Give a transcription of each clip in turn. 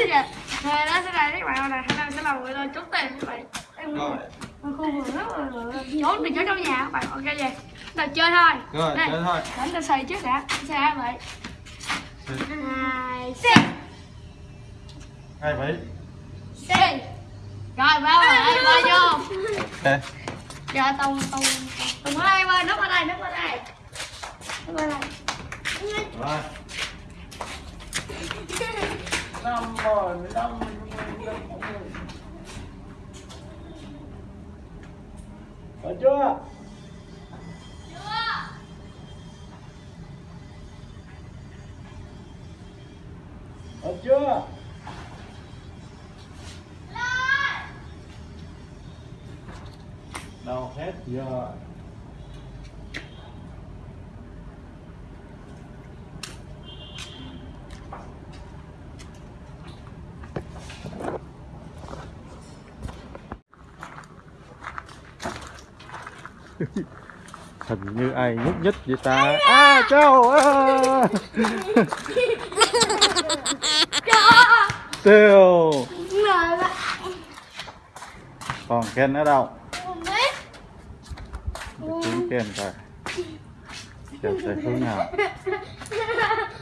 Rồi đó sẽ là các bạn này hôm nay sẽ làm người lên trốn tiền các bạn em khu vườn rất là trốn thì trốn trong nhà các bạn ok vậy là chơi thôi Rồi, Đây, chơi thôi. đánh ta xì trước đã xe hả vậy hai xì Hai bảy. xì rồi bao rồi bao vô Ok. giờ tùng tùng tùng ở đây ơi núp ở đây núp ở đây núp ở đây Rồi. Năm rồi, mười lăm, mười chưa? Có chưa? Đâu hết giờ. hình như ai nhúc nhích vậy ta? À châu à. tiêu còn ken ở đâu? Kiếm ken rồi giờ sẽ hướng nào.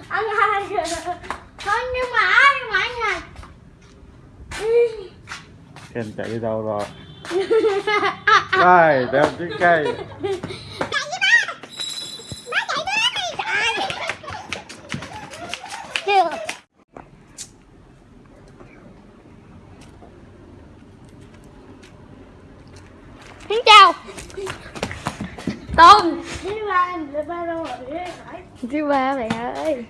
Anh hai. Thôi nhưng mà nhưng mà anh này ken chạy đi đâu rồi đây đeo chiếc cây. Xin chào. Tùng Thứ ba, thứ ba đâu rồi Thứ ba bạn ơi.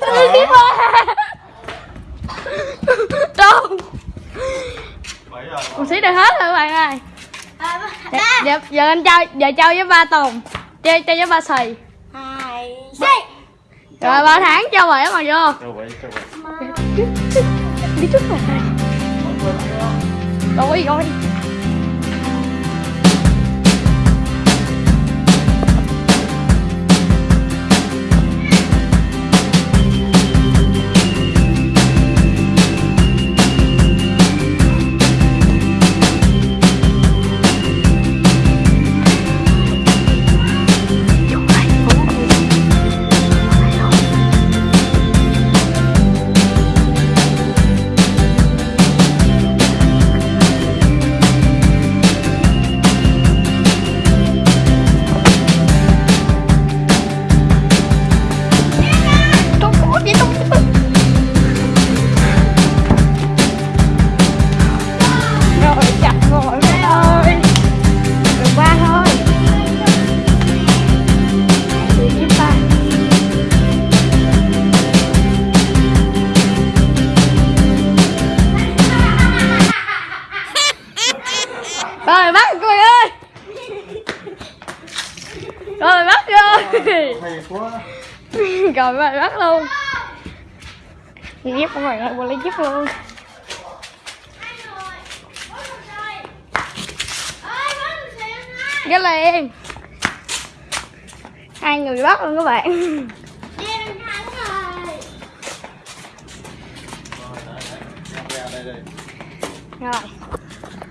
Thứ ba Tùng bảy giờ Một xí được hết rồi các bạn ơi Dạ, dạ, giờ anh chơi, giờ chơi với ba Tùng Chơi, chơi với ba Xì hai Rồi ba tháng cho bảy mà vô châu bảy Đi trước rồi Rồi rồi hay quá. Rồi mày bắt luôn. Giúp của mày ơi, qua lấy giúp luôn. Cái liền. Hai người bắt luôn các bạn. Ra rồi.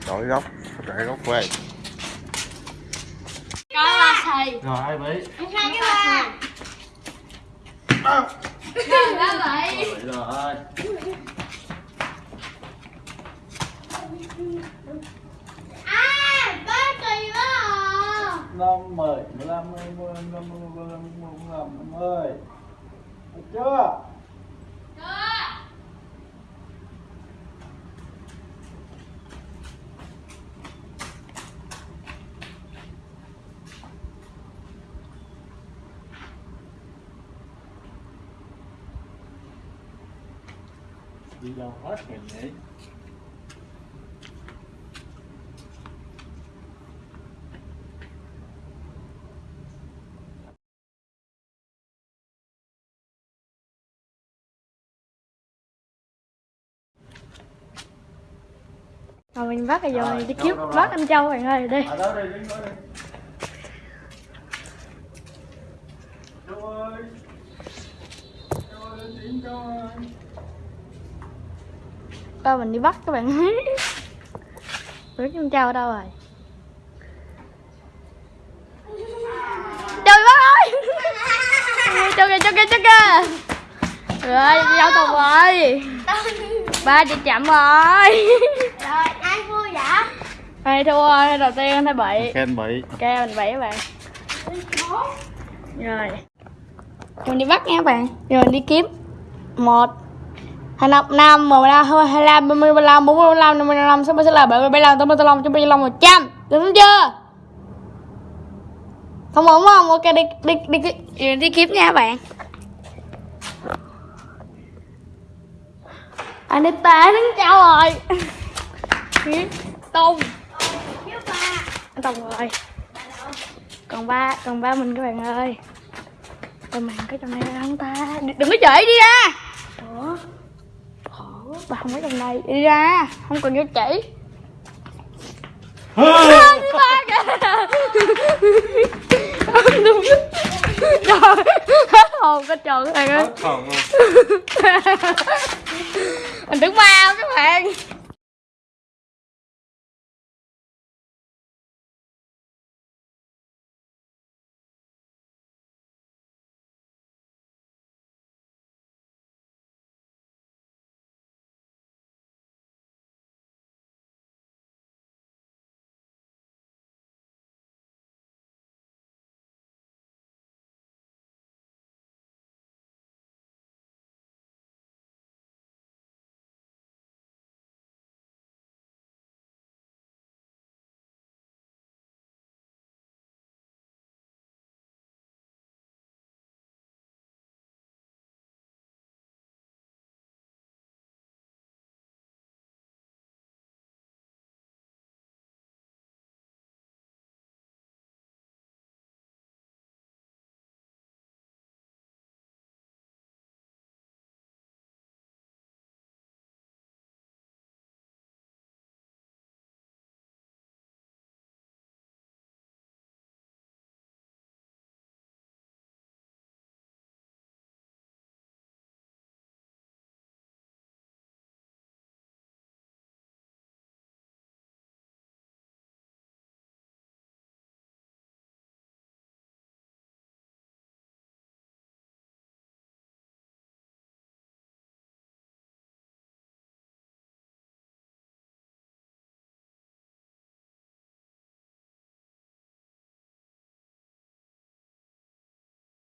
Đổi góc chạy góc ba thầy. Rồi hai bảy hai cái ba rồi ba vậy bảy rồi. À đó năm mười mười lăm mười mười năm mươi mười lăm mười lăm năm mươi. Được chưa đi đâu hết rồi nhỉ rồi mình bắt rồi Rồi, đi Châu rồi? bắt anh Châu bạn ơi đi À đó đây, đứng đó đây. Châu ơi. Ba mình đi bắt các bạn Ủa con trâu ở đâu rồi. Trời bắt ơi! Cho kìa cho kìa cho kìa. Rồi giao tùng rồi. Ba chị chậm rồi. Rồi, ai vui vậy? ai thua rồi đầu tiên anh thấy bị khen bậy. Ok mình bảy các bạn. Rồi. Mình đi bắt nha các bạn. Rồi mình đi kiếm. Một hai năm năm một năm hai hai năm ba mươi ba lăm bốn mươi lăm năm mươi lăm sáu mươi sáu bảy mươi bảy lăm tám mươi tám lăm chín mươi lăm một trăm. Đúng chưa? Không ổn không? Ok đi đi đi đi, đi, kiếm nha bạn. Anh đi tệ đứng trao rồi tung anh Tùng rồi còn ba còn ba mình các bạn ơi. Còn mình cái trong này không ta đừng đừng có chửi đi ra ủa ba không có trong này đi ra không cần vô chỉ. Ba kìa. Đúng. trời hết hồn cái trời các bạn ơi không mình đứng mau các bạn